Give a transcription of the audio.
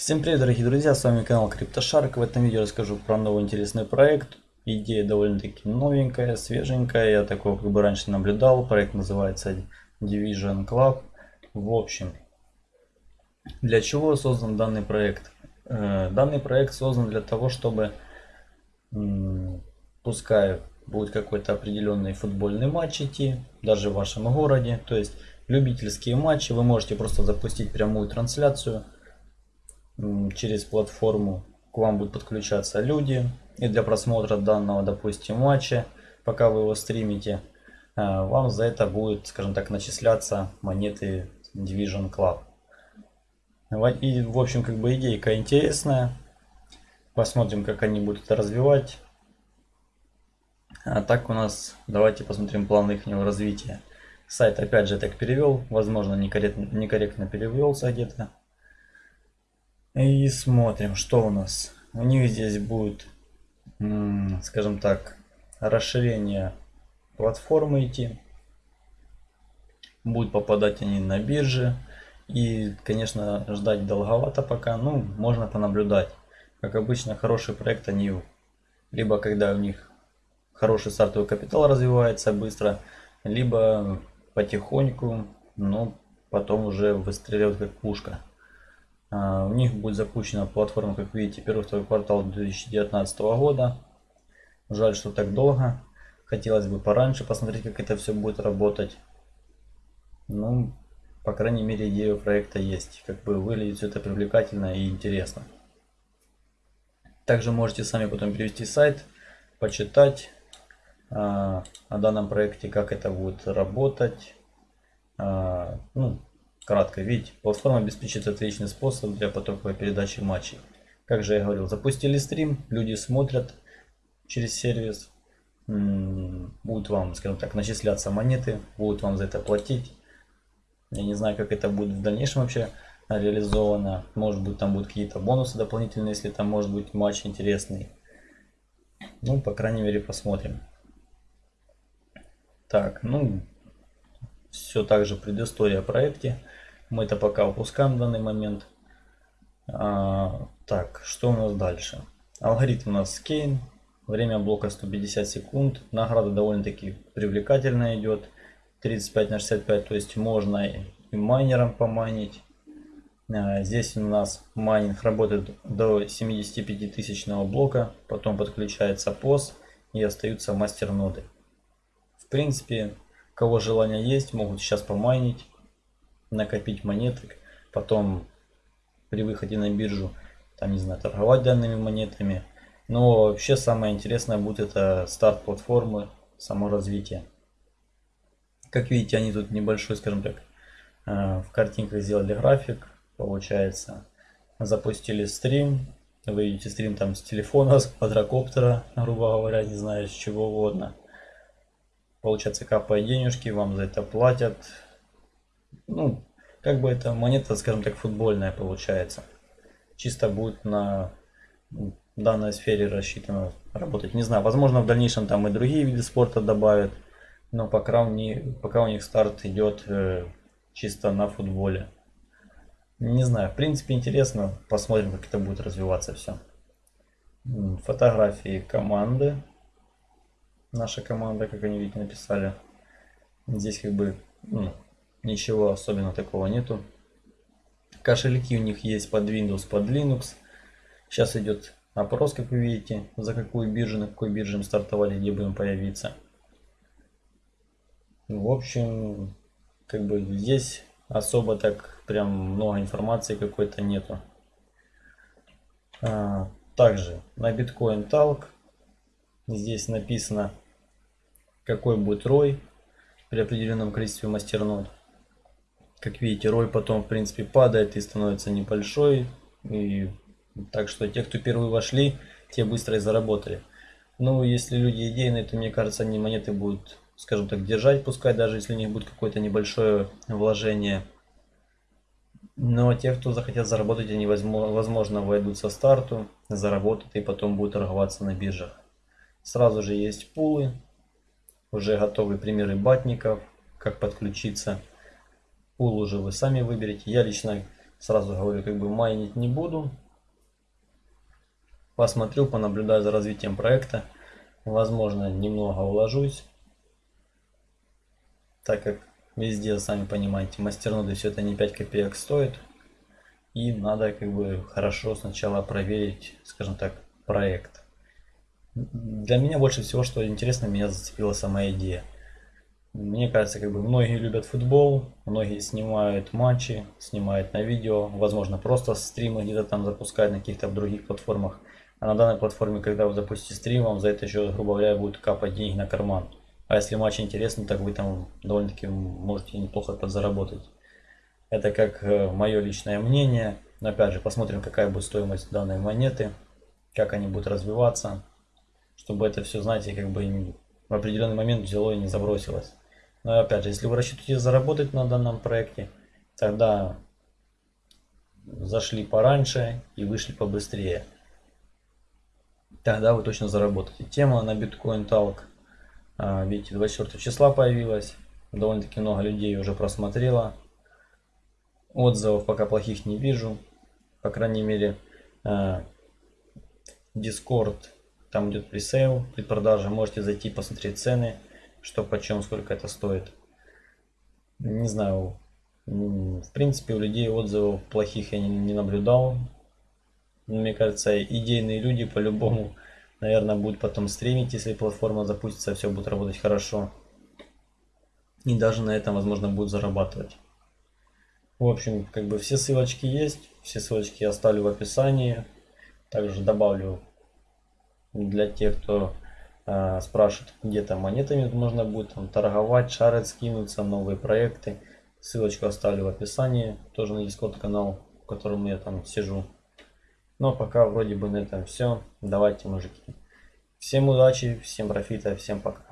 Всем привет, дорогие друзья, с вами канал CryptoShark. В этом видео расскажу про новый интересный проект. Идея довольно-таки новенькая, свеженькая, я такого как бы раньше наблюдал. Проект называется Division Club. В общем, для чего создан данный проект? Э, данный проект создан для того, чтобы, пускай будет какой-то определенный футбольный матч идти, даже в вашем городе, то есть любительские матчи, вы можете просто запустить прямую трансляцию – через платформу к вам будут подключаться люди. И для просмотра данного, допустим, матча, пока вы его стримите, э, вам за это будет, скажем так, начисляться монеты Division Club. И, в общем, как бы идейка интересная. Посмотрим, как они будут это развивать. А так у нас, давайте посмотрим план их развития. Сайт опять же так перевел, возможно некорректно, некорректно перевелся где-то. И смотрим, что у нас. У них здесь будет, скажем так, расширение платформы идти. Будут попадать они на биржи. И, конечно, ждать долговато пока. Ну, можно понаблюдать. Как обычно, хороший проект они либо когда у них хороший стартовый капитал развивается быстро, либо потихоньку, но потом уже выстреливают как пушка. А, у них будет запущена платформа, как видите, первый-второй квартал 2019 года. Жаль, что так долго. Хотелось бы пораньше посмотреть, как это все будет работать. Ну, по крайней мере, идея проекта есть. Как бы выглядит все это привлекательно и интересно. Также можете сами потом перевести сайт, почитать а, о данном проекте, как это будет работать. А, ну, Кратко, видите, платформа обеспечит отличный способ для потоковой передачи матчей. Как же я говорил, запустили стрим, люди смотрят через сервис, будут вам, скажем так, начисляться монеты, будут вам за это платить. Я не знаю, как это будет в дальнейшем вообще реализовано. Может быть, там будут какие-то бонусы дополнительные, если там может быть матч интересный. Ну, по крайней мере, посмотрим. Так, ну, все так же предыстория о проекте. Мы это пока упускаем в данный момент. А, так, что у нас дальше? Алгоритм у нас скейн. Время блока 150 секунд. Награда довольно-таки привлекательная идет. 35 на 65, то есть можно и майнером поманить. А, здесь у нас майнинг работает до 75 тысячного блока. Потом подключается POS и остаются мастер ноды. В принципе, кого желание есть, могут сейчас помайнить накопить монеток, потом при выходе на биржу, там, не знаю, торговать данными монетами. Но вообще самое интересное будет это старт платформы, само развитие. Как видите, они тут небольшой, скажем так, э, в картинках сделали график, получается. Запустили стрим, вы видите стрим там с телефона, с квадрокоптера, грубо говоря, не знаю, с чего угодно. Получается, капая денежки, вам за это платят ну, как бы это монета, скажем так, футбольная получается. Чисто будет на данной сфере рассчитано работать. Не знаю, возможно в дальнейшем там и другие виды спорта добавят. Но пока, не, пока у них старт идет э, чисто на футболе. Не знаю, в принципе интересно. Посмотрим, как это будет развиваться все. Фотографии команды. Наша команда, как они видите, написали. Здесь как бы ну, Ничего особенно такого нету. Кошельки у них есть под Windows, под Linux. Сейчас идет опрос, как вы видите, за какую биржу, на какой бирже мы стартовали, где будем появиться. В общем, как бы здесь особо так прям много информации какой-то нету. А, также на Bitcoin Talk здесь написано, какой будет ROI при определенном количестве мастернод. Как видите, роль потом, в принципе, падает и становится небольшой. И так что те, кто первые вошли, те быстро и заработали. Ну, если люди идейные, то, мне кажется, они монеты будут, скажем так, держать, пускай даже если у них будет какое-то небольшое вложение. Но те, кто захотят заработать, они, возможно, войдут со старту, заработают и потом будут торговаться на биржах. Сразу же есть пулы, уже готовые примеры батников, как подключиться Пул уже вы сами выберете. Я лично Сразу говорю, как бы майнить не буду. Посмотрю, понаблюдаю за развитием проекта. Возможно, немного уложусь. Так как везде, сами понимаете, мастерноды все это не 5 копеек стоит. И надо как бы хорошо сначала проверить, скажем так, проект. Для меня больше всего, что интересно, меня зацепила сама идея. Мне кажется, как бы многие любят футбол, многие снимают матчи, снимают на видео, возможно, просто стримы где-то там запускают на каких-то других платформах. А на данной платформе, когда вы запустите стрим, вам за это еще, грубо говоря, будет капать деньги на карман. А если матч интересный, так вы там довольно-таки можете неплохо подзаработать. Это как э, мое личное мнение. Но опять же, посмотрим, какая будет стоимость данной монеты, как они будут развиваться, чтобы это все, знаете, как бы в определенный момент взяло и не забросилось. Но опять же, если вы рассчитываете заработать на данном проекте, тогда зашли пораньше и вышли побыстрее. Тогда вы точно заработаете. Тема на Bitcoin Talk, а, видите, 24 числа появилась. Довольно-таки много людей уже просмотрело. Отзывов пока плохих не вижу. По крайней мере, а, Discord, там идет пресейл, предпродажа. Можете зайти посмотреть цены что почем, сколько это стоит. Не знаю, в принципе, у людей отзывов плохих я не, не наблюдал. Мне кажется, идейные люди по-любому, наверное, будут потом стримить, если платформа запустится, все будет работать хорошо. И даже на этом, возможно, будут зарабатывать. В общем, как бы все ссылочки есть, все ссылочки я оставлю в описании. Также добавлю для тех, кто э, спрашивают, где там монетами можно будет там, торговать, шарить, скинуться, новые проекты. Ссылочку оставлю в описании, тоже на Discord канал, в котором я там сижу. Но пока вроде бы на этом все. Давайте, мужики. Всем удачи, всем профита, всем пока.